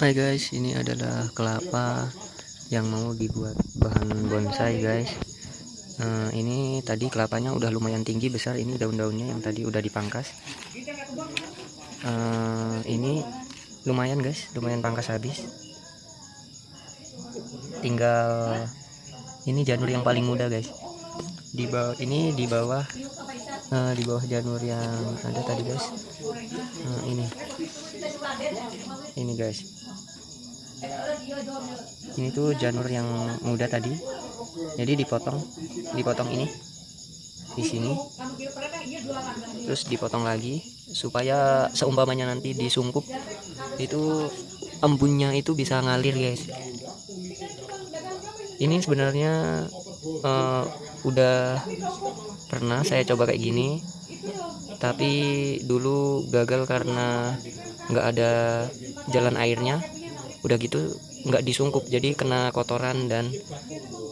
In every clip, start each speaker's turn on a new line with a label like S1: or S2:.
S1: Hai guys, ini adalah kelapa yang mau dibuat bahan bonsai guys. Nah, ini tadi kelapanya udah lumayan tinggi besar. Ini daun-daunnya yang tadi udah dipangkas. Uh, ini lumayan guys, lumayan pangkas habis. Tinggal ini janur yang paling muda guys. Di bawah ini di bawah uh, di bawah janur yang ada tadi guys. Uh, ini. Ini guys. Ini tuh janur yang muda tadi. Jadi dipotong dipotong ini di sini. Terus dipotong lagi supaya seumpamanya nanti disungkup. Itu embunnya itu bisa ngalir guys. Ini sebenarnya uh, udah pernah saya coba kayak gini tapi dulu gagal karena nggak ada jalan airnya. Udah gitu nggak disungkup jadi kena kotoran dan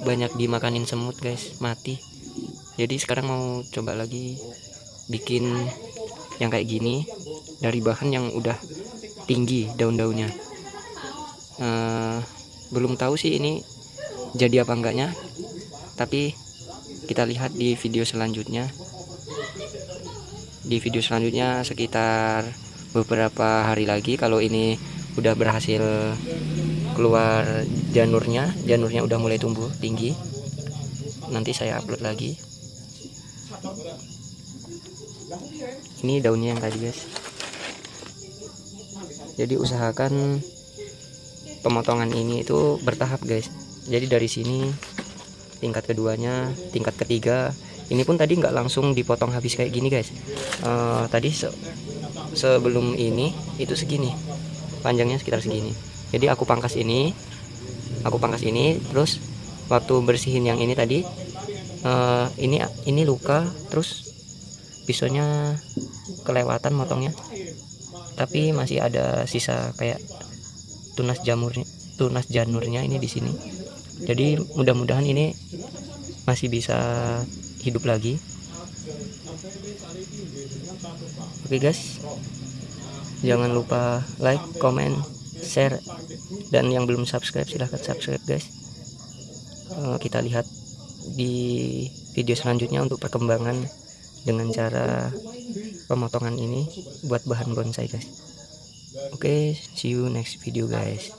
S1: banyak dimakanin semut guys mati. Jadi sekarang mau coba lagi bikin yang kayak gini dari bahan yang udah tinggi daun-daunnya uh, belum tahu sih ini jadi apa enggaknya tapi kita lihat di video selanjutnya. Di video selanjutnya sekitar beberapa hari lagi kalau ini udah berhasil keluar janurnya janurnya udah mulai tumbuh tinggi. Nanti saya upload lagi. Ini daunnya yang tadi guys. Jadi usahakan pemotongan ini itu bertahap guys. Jadi dari sini tingkat keduanya tingkat ketiga ini pun tadi nggak langsung dipotong habis kayak gini guys. Uh, tadi se sebelum ini itu segini panjangnya sekitar segini. Jadi aku pangkas ini aku pangkas ini terus waktu bersihin yang ini tadi uh, ini ini luka terus pisaunya kelewatan motongnya. Tapi masih ada sisa kayak tunas jamurnya tunas janurnya ini di sini. Jadi mudah-mudahan ini masih bisa hidup lagi. Oke okay guys. Jangan lupa like comment share dan yang belum subscribe silahkan subscribe guys. Uh, kita lihat di video selanjutnya untuk perkembangan dengan cara pemotongan ini buat bahan bonsai guys oke okay, see you next video guys